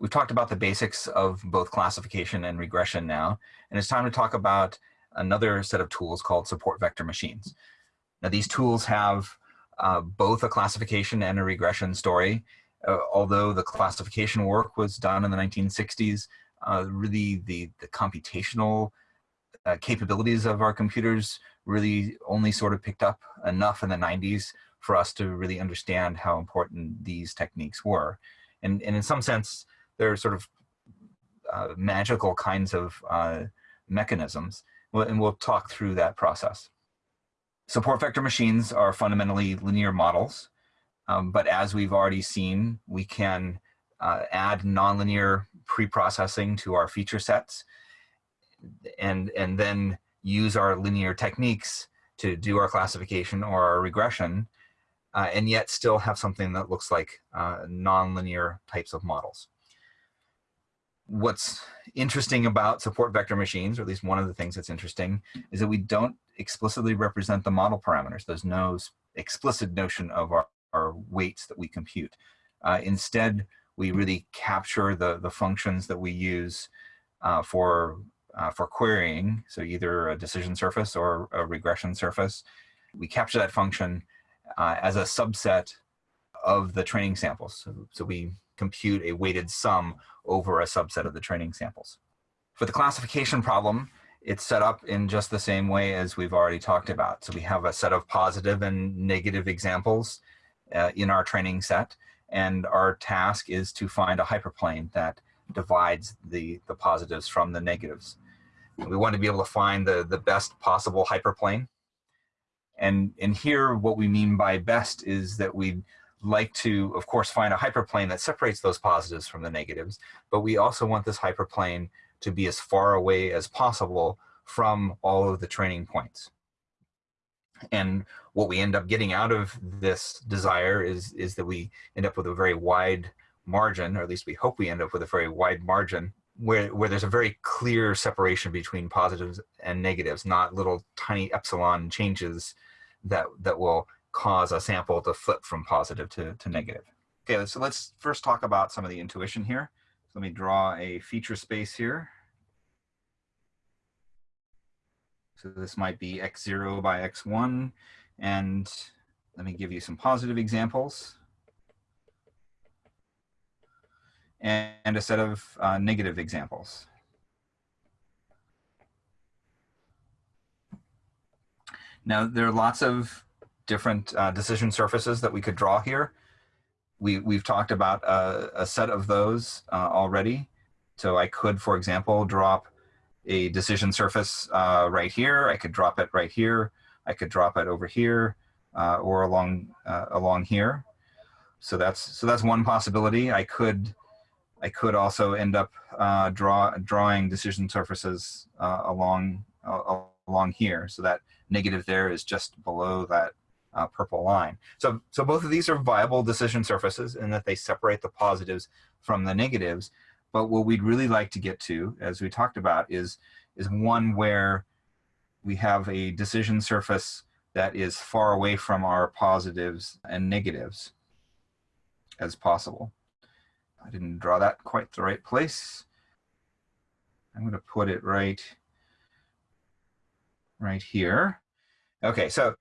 we've talked about the basics of both classification and regression now, and it's time to talk about another set of tools called support vector machines. Now these tools have uh, both a classification and a regression story. Uh, although the classification work was done in the 1960s, uh, really the, the computational uh, capabilities of our computers really only sort of picked up enough in the 90s for us to really understand how important these techniques were. And, and in some sense, they're sort of uh, magical kinds of uh, mechanisms, and we'll talk through that process. Support vector machines are fundamentally linear models, um, but as we've already seen, we can uh, add nonlinear pre-processing to our feature sets and, and then use our linear techniques to do our classification or our regression, uh, and yet still have something that looks like uh, nonlinear types of models what's interesting about support vector machines, or at least one of the things that's interesting, is that we don't explicitly represent the model parameters. There's no explicit notion of our, our weights that we compute. Uh, instead, we really capture the, the functions that we use uh, for, uh, for querying, so either a decision surface or a regression surface. We capture that function uh, as a subset of the training samples. So, so we compute a weighted sum over a subset of the training samples. For the classification problem, it's set up in just the same way as we've already talked about. So we have a set of positive and negative examples uh, in our training set, and our task is to find a hyperplane that divides the, the positives from the negatives. We want to be able to find the, the best possible hyperplane. And, and here, what we mean by best is that we like to, of course, find a hyperplane that separates those positives from the negatives, but we also want this hyperplane to be as far away as possible from all of the training points. And what we end up getting out of this desire is, is that we end up with a very wide margin, or at least we hope we end up with a very wide margin where, where there's a very clear separation between positives and negatives, not little tiny epsilon changes that, that will cause a sample to flip from positive to, to negative. Okay, so let's first talk about some of the intuition here. So let me draw a feature space here. So this might be x0 by x1. And let me give you some positive examples. And a set of uh, negative examples. Now, there are lots of different uh, decision surfaces that we could draw here. We, we've talked about a, a set of those uh, already. So I could, for example, drop a decision surface uh, right here. I could drop it right here. I could drop it over here uh, or along uh, along here. So that's so that's one possibility. I could I could also end up uh, draw drawing decision surfaces along along here. So that negative there is just below that uh, purple line. So, so both of these are viable decision surfaces in that they separate the positives from the negatives. But what we'd really like to get to, as we talked about, is, is one where we have a decision surface that is far away from our positives and negatives as possible. I didn't draw that quite the right place. I'm going to put it right, right here. Okay, so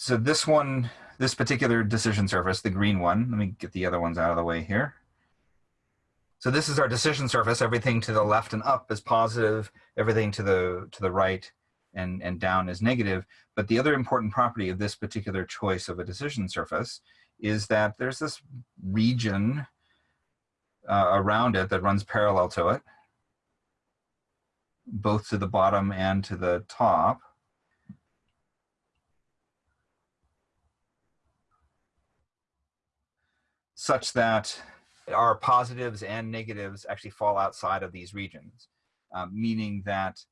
so this one, this particular decision surface, the green one, let me get the other ones out of the way here. So this is our decision surface. Everything to the left and up is positive. Everything to the to the right and, and down is negative. But the other important property of this particular choice of a decision surface is that there's this region uh, around it that runs parallel to it, both to the bottom and to the top. Such that our positives and negatives actually fall outside of these regions, uh, meaning that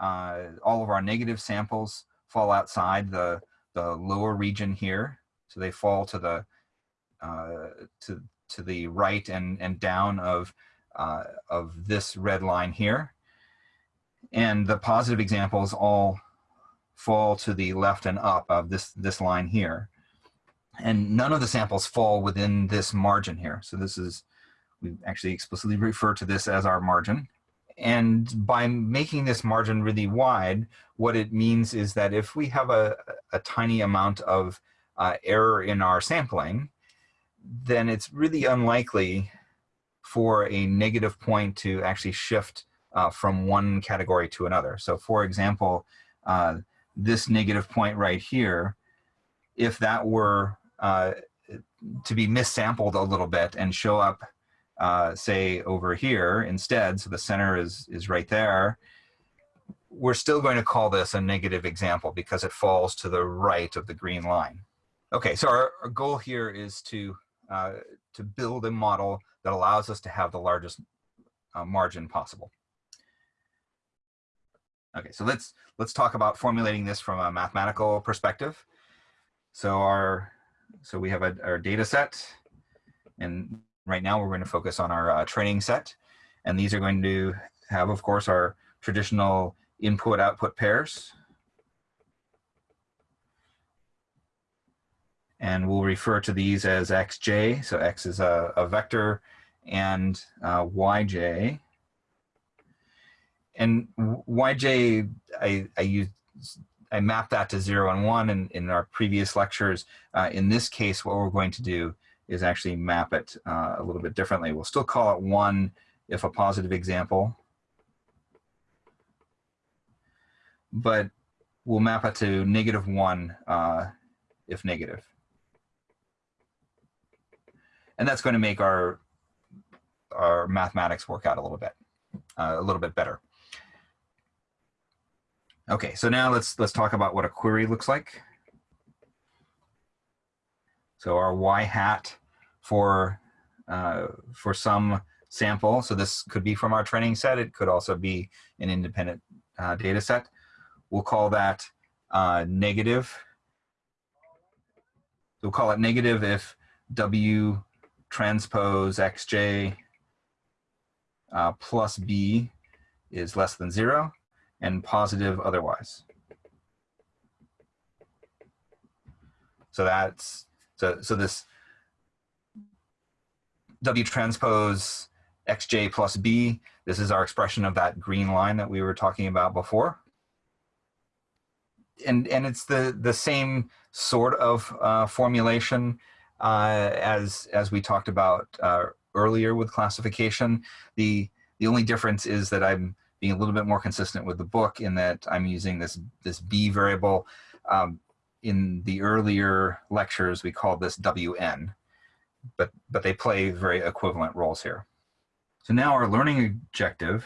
uh, all of our negative samples fall outside the, the lower region here. So they fall to the, uh, to, to the right and, and down of, uh, of this red line here. And the positive examples all fall to the left and up of this, this line here. And none of the samples fall within this margin here. So this is, we actually explicitly refer to this as our margin. And by making this margin really wide, what it means is that if we have a, a tiny amount of uh, error in our sampling, then it's really unlikely for a negative point to actually shift uh, from one category to another. So for example, uh, this negative point right here, if that were uh, to be missampled a little bit and show up, uh, say, over here instead, so the center is, is right there, we're still going to call this a negative example because it falls to the right of the green line. Okay, so our, our goal here is to, uh, to build a model that allows us to have the largest uh, margin possible. Okay, so let's let's talk about formulating this from a mathematical perspective. So our so we have a, our data set, and right now we're going to focus on our uh, training set, and these are going to have, of course, our traditional input-output pairs. And we'll refer to these as xj, so x is a, a vector, and uh, yj and YJ, I, I use I mapped that to zero and one in, in our previous lectures. Uh, in this case, what we're going to do is actually map it uh, a little bit differently. We'll still call it one if a positive example, but we'll map it to negative one uh, if negative. And that's going to make our, our mathematics work out a little bit, uh, a little bit better. Okay, so now let's let's talk about what a query looks like. So our y hat for uh, for some sample. So this could be from our training set. It could also be an independent uh, data set. We'll call that uh, negative. We'll call it negative if W transpose xj uh, plus b is less than zero and positive otherwise. So that's, so, so this W transpose xj plus b, this is our expression of that green line that we were talking about before. And, and it's the, the same sort of uh, formulation uh, as, as we talked about uh, earlier with classification. The, the only difference is that I'm being a little bit more consistent with the book in that I'm using this, this B variable. Um, in the earlier lectures, we called this WN, but, but they play very equivalent roles here. So now our learning objective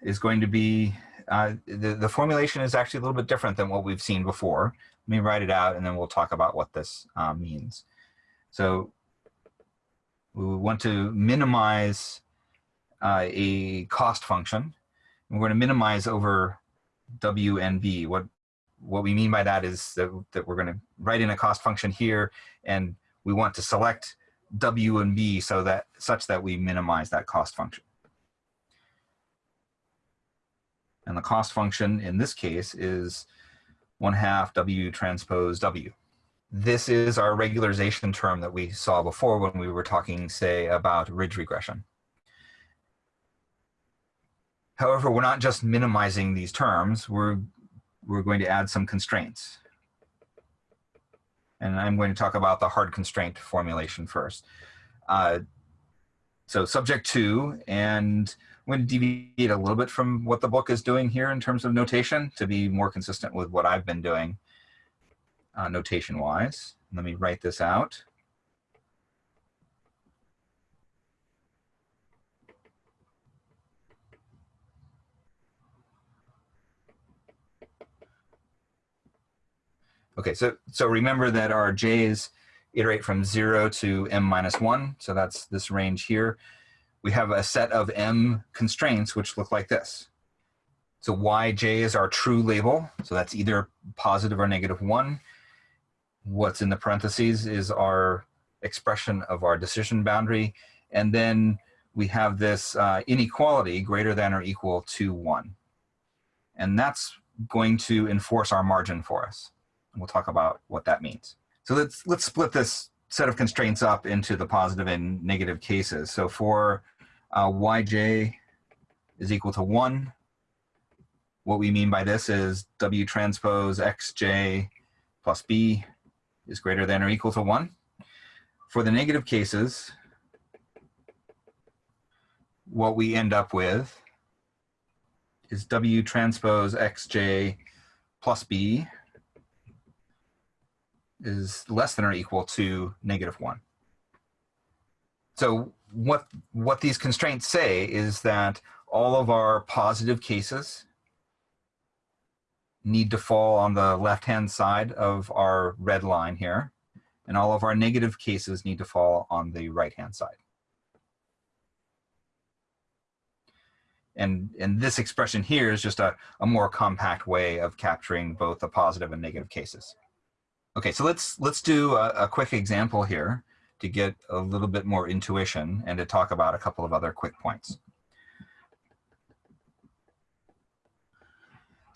is going to be, uh, the, the formulation is actually a little bit different than what we've seen before. Let me write it out and then we'll talk about what this uh, means. So we want to minimize uh, a cost function. And We're going to minimize over W and B. What, what we mean by that is that, that we're going to write in a cost function here, and we want to select W and B so that such that we minimize that cost function. And the cost function in this case is 1 half W transpose W this is our regularization term that we saw before when we were talking, say, about ridge regression. However, we're not just minimizing these terms, we're, we're going to add some constraints. And I'm going to talk about the hard constraint formulation first. Uh, so subject to, and I'm going to deviate a little bit from what the book is doing here in terms of notation to be more consistent with what I've been doing uh, notation wise. Let me write this out. Okay, so, so remember that our j's iterate from zero to m minus one. So that's this range here. We have a set of m constraints which look like this. So yj is our true label. So that's either positive or negative one what's in the parentheses is our expression of our decision boundary. And then we have this uh, inequality greater than or equal to one. And that's going to enforce our margin for us. And we'll talk about what that means. So let's, let's split this set of constraints up into the positive and negative cases. So for uh, yj is equal to 1, what we mean by this is w transpose xj plus b is greater than or equal to 1. For the negative cases, what we end up with is W transpose XJ plus B is less than or equal to negative one. So what, what these constraints say is that all of our positive cases need to fall on the left-hand side of our red line here, and all of our negative cases need to fall on the right-hand side. And, and this expression here is just a, a more compact way of capturing both the positive and negative cases. Okay, so let's, let's do a, a quick example here to get a little bit more intuition and to talk about a couple of other quick points.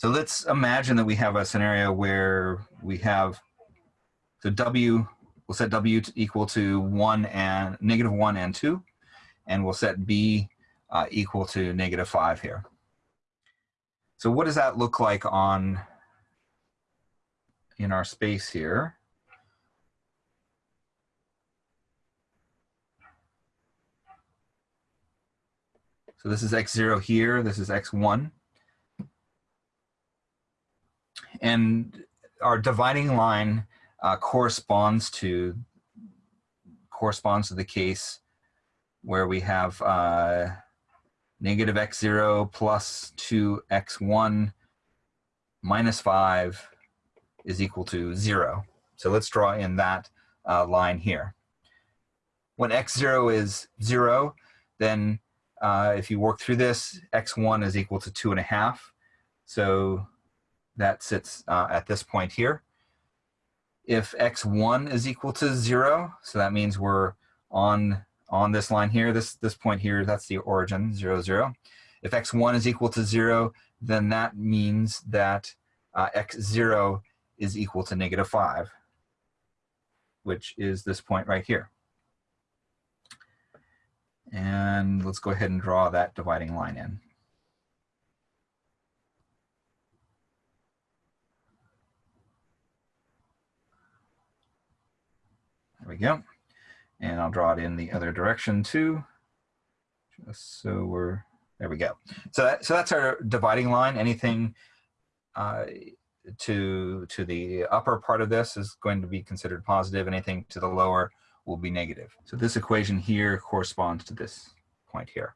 So let's imagine that we have a scenario where we have the W, we'll set W to equal to one and negative one and two, and we'll set B uh, equal to negative 5 here. So what does that look like on in our space here? So this is x0 here, this is x1. And our dividing line uh, corresponds to corresponds to the case where we have uh, negative x0 plus 2x1 minus 5 is equal to 0. So let's draw in that uh, line here. When x0 is 0, then uh, if you work through this, x1 is equal to 2.5. So that sits uh, at this point here. If x1 is equal to 0, so that means we're on on this line here, this, this point here, that's the origin, 0, 0. If x1 is equal to 0, then that means that uh, x0 is equal to negative 5, which is this point right here. And let's go ahead and draw that dividing line in. There we go. And I'll draw it in the other direction too, just so we're, there we go. So, that, so that's our dividing line. Anything uh, to, to the upper part of this is going to be considered positive. Anything to the lower will be negative. So this equation here corresponds to this point here.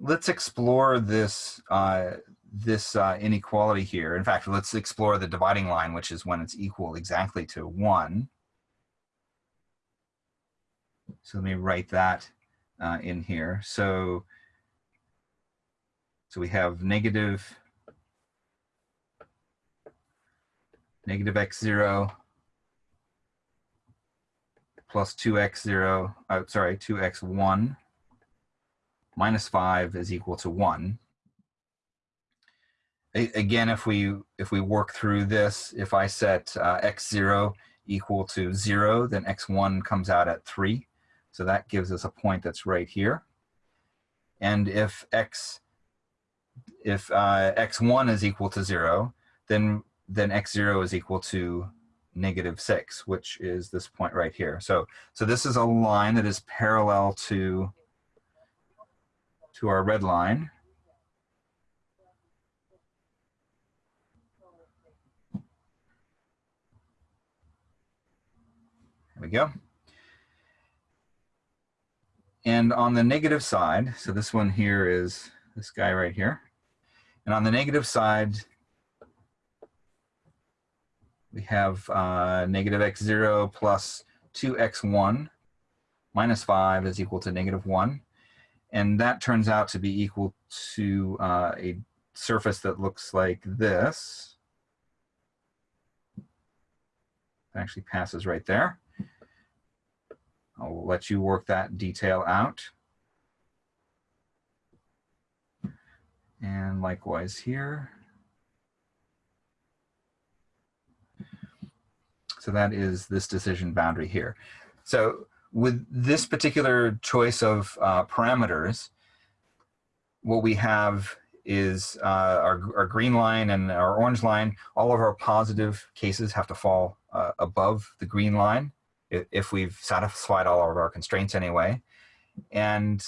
Let's explore this uh, this uh, inequality here. In fact, let's explore the dividing line, which is when it's equal exactly to 1. So let me write that uh, in here. So, so we have negative, negative x0 plus 2x0, oh, sorry, 2x1 minus 5 is equal to 1 again, if we if we work through this, if I set uh, x0 equal to 0, then x1 comes out at 3. So that gives us a point that's right here. And if x if uh, x1 is equal to 0, then then x0 is equal to negative 6, which is this point right here. So so this is a line that is parallel to to our red line. We go. And on the negative side, so this one here is this guy right here. And on the negative side, we have uh, negative x0 plus 2x1 minus 5 is equal to negative 1. And that turns out to be equal to uh, a surface that looks like this. It actually passes right there. I'll let you work that detail out. And likewise here. So that is this decision boundary here. So with this particular choice of uh, parameters, what we have is uh, our, our green line and our orange line, all of our positive cases have to fall uh, above the green line if we've satisfied all of our constraints anyway. And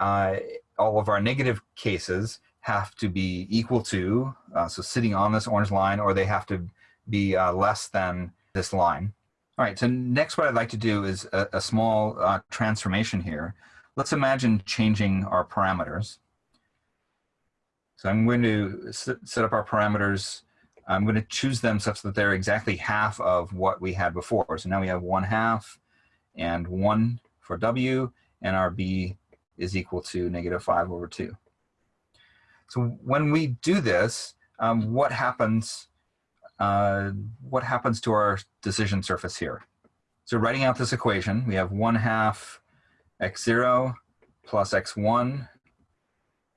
uh, all of our negative cases have to be equal to, uh, so sitting on this orange line, or they have to be uh, less than this line. All right, so next what I'd like to do is a, a small uh, transformation here. Let's imagine changing our parameters. So I'm going to set up our parameters. I'm going to choose them such that they're exactly half of what we had before. So now we have one half and one for W, and our B is equal to negative 5 over 2. So when we do this, um, what happens uh, what happens to our decision surface here? So writing out this equation, we have 1 half x0 plus x1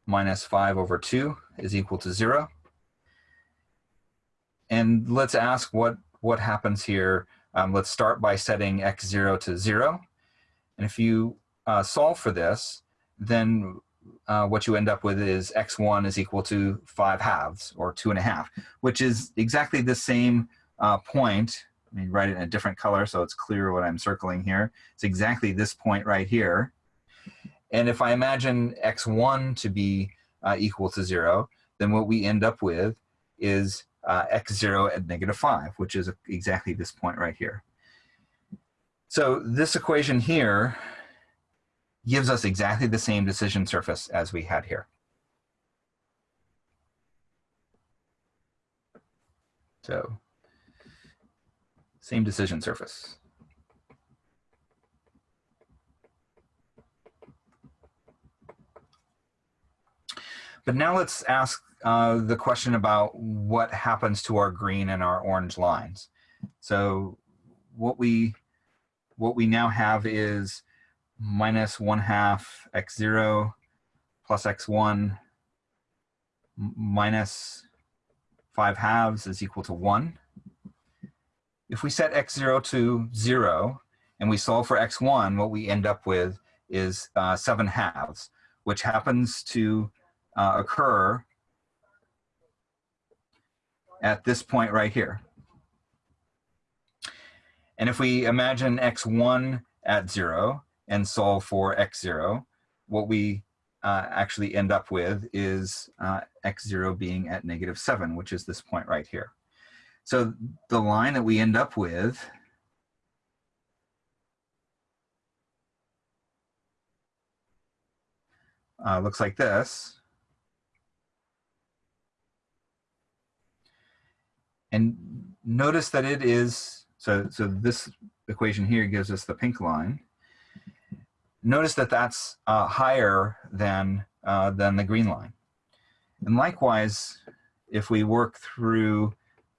minus 5 over 2 is equal to 0. And let's ask what, what happens here. Um, let's start by setting x0 to 0. And if you uh, solve for this, then uh, what you end up with is x1 is equal to 5 halves, or 2 and a half, which is exactly the same uh, point. Let me write it in a different color so it's clear what I'm circling here. It's exactly this point right here. And if I imagine x1 to be uh, equal to 0, then what we end up with is uh, x0 at negative 5, which is exactly this point right here. So this equation here gives us exactly the same decision surface as we had here. So same decision surface. But now let's ask uh, the question about what happens to our green and our orange lines. So what we what we now have is minus 1 half x0 plus x1 minus 5 halves is equal to 1. If we set x0 to 0 and we solve for x1, what we end up with is uh, 7 halves, which happens to uh, occur at this point right here. And if we imagine x1 at 0, and solve for x0, what we uh, actually end up with is uh, x0 being at negative 7, which is this point right here. So the line that we end up with uh, looks like this. And notice that it is, so, so this equation here gives us the pink line notice that that's uh, higher than, uh, than the green line. And likewise, if we work through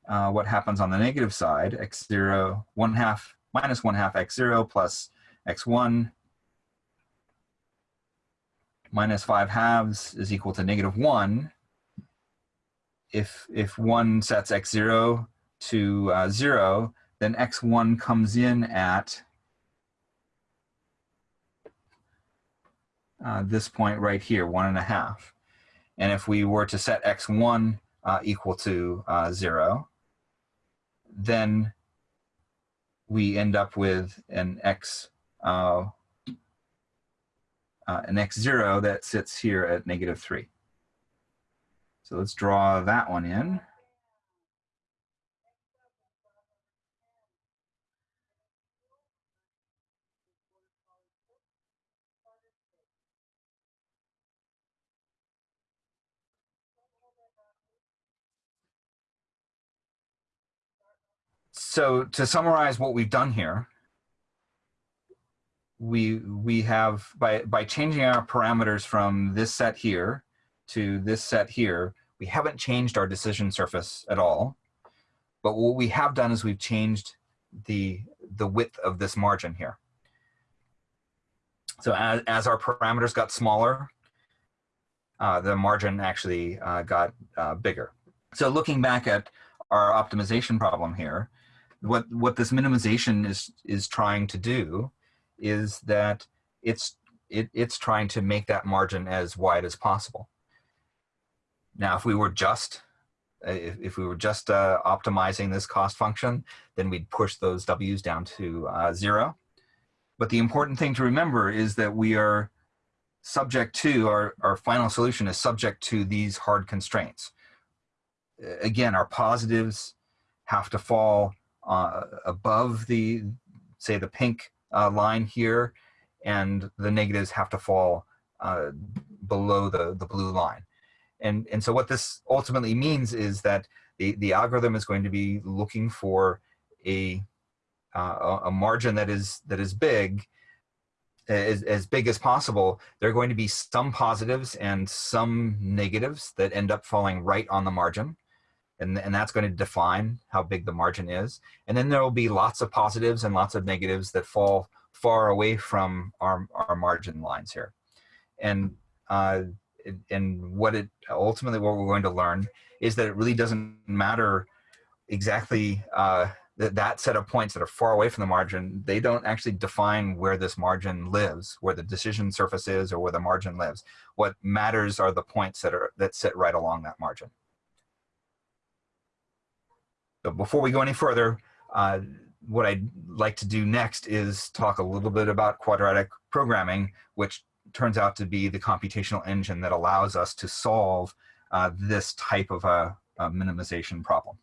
uh, what happens on the negative side, x0, 1 half, minus 1 half x0 plus x1 minus 5 halves is equal to negative 1. If, if 1 sets x0 to uh, 0, then x1 comes in at uh, this point right here, one and a half. And if we were to set x1 uh, equal to uh, zero, then we end up with an x uh, uh, an x0 that sits here at negative 3. So let's draw that one in. so to summarize what we've done here, we we have by by changing our parameters from this set here to this set here, we haven't changed our decision surface at all. But what we have done is we've changed the the width of this margin here. So as, as our parameters got smaller, uh, the margin actually uh, got uh, bigger. So looking back at our optimization problem here, what what this minimization is is trying to do is that it's it, it's trying to make that margin as wide as possible. Now, if we were just uh, if, if we were just uh, optimizing this cost function, then we'd push those W's down to uh, zero. But the important thing to remember is that we are subject to, our, our final solution is subject to these hard constraints. Again, our positives have to fall uh, above the, say the pink uh, line here, and the negatives have to fall uh, below the, the blue line. And, and so what this ultimately means is that the, the algorithm is going to be looking for a, uh, a margin that is, that is big, as, as big as possible. There are going to be some positives and some negatives that end up falling right on the margin. And, and that's going to define how big the margin is. And then there will be lots of positives and lots of negatives that fall far away from our, our margin lines here. And uh, and what it ultimately what we're going to learn is that it really doesn't matter exactly uh, that that set of points that are far away from the margin. They don't actually define where this margin lives, where the decision surface is, or where the margin lives. What matters are the points that are that sit right along that margin. So before we go any further, uh, what I'd like to do next is talk a little bit about quadratic programming, which turns out to be the computational engine that allows us to solve uh, this type of a, a minimization problem.